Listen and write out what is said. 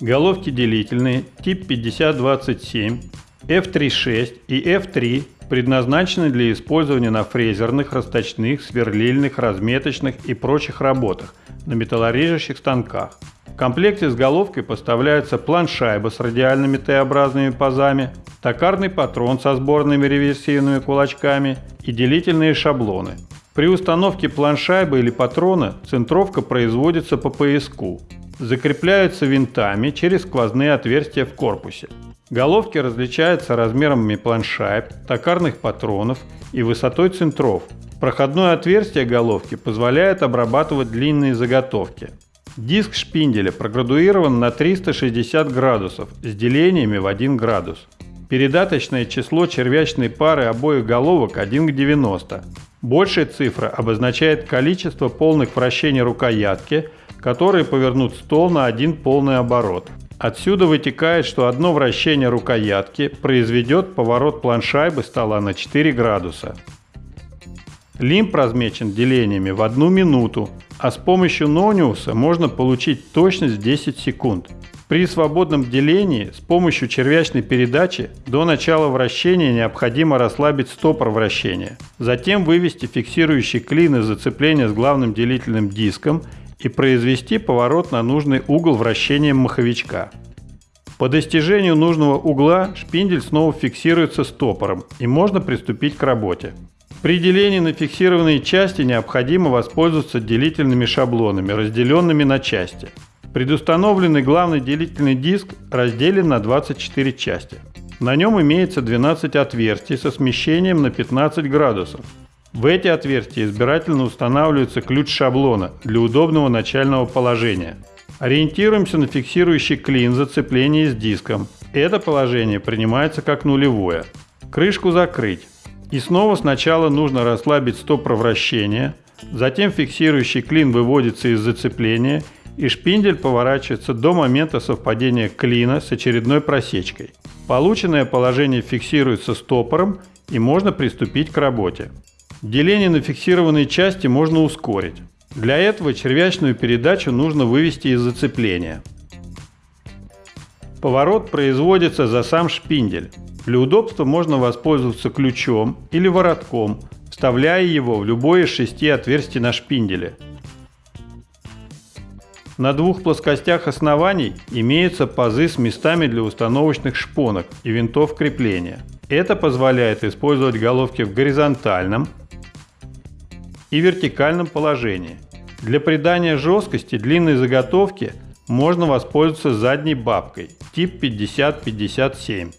Головки делительные тип 5027, F36 и F3 предназначены для использования на фрезерных, расточных, сверлильных, разметочных и прочих работах на металлорежущих станках. В комплекте с головкой поставляется план-шайба с радиальными Т-образными пазами, токарный патрон со сборными реверсивными кулачками и делительные шаблоны. При установке план-шайбы или патрона центровка производится по пояску. Закрепляются винтами через сквозные отверстия в корпусе. Головки различаются размерами планшайб, токарных патронов и высотой центров. Проходное отверстие головки позволяет обрабатывать длинные заготовки. Диск шпинделя проградуирован на 360 градусов с делениями в 1 градус. Передаточное число червячной пары обоих головок 1 к 90. Большая цифра обозначает количество полных вращений рукоятки, которые повернут стол на один полный оборот. Отсюда вытекает, что одно вращение рукоятки произведет поворот планшайбы стола на 4 градуса. Лимб размечен делениями в одну минуту, а с помощью нониуса можно получить точность в 10 секунд. При свободном делении с помощью червячной передачи до начала вращения необходимо расслабить стопор вращения, затем вывести фиксирующий клин из зацепления с главным делительным диском и произвести поворот на нужный угол вращения маховичка. По достижению нужного угла шпиндель снова фиксируется стопором и можно приступить к работе. При делении на фиксированные части необходимо воспользоваться делительными шаблонами, разделенными на части. Предустановленный главный делительный диск разделен на 24 части. На нем имеется 12 отверстий со смещением на 15 градусов. В эти отверстия избирательно устанавливается ключ шаблона для удобного начального положения. Ориентируемся на фиксирующий клин зацепления с диском. Это положение принимается как нулевое. Крышку закрыть. И снова сначала нужно расслабить стопор вращения, затем фиксирующий клин выводится из зацепления и шпиндель поворачивается до момента совпадения клина с очередной просечкой. Полученное положение фиксируется стопором и можно приступить к работе. Деление на фиксированные части можно ускорить. Для этого червячную передачу нужно вывести из зацепления. Поворот производится за сам шпиндель. Для удобства можно воспользоваться ключом или воротком, вставляя его в любое из шести отверстий на шпинделе. На двух плоскостях оснований имеются пазы с местами для установочных шпонок и винтов крепления. Это позволяет использовать головки в горизонтальном и вертикальном положении. Для придания жесткости длинной заготовки можно воспользоваться задней бабкой тип 5057.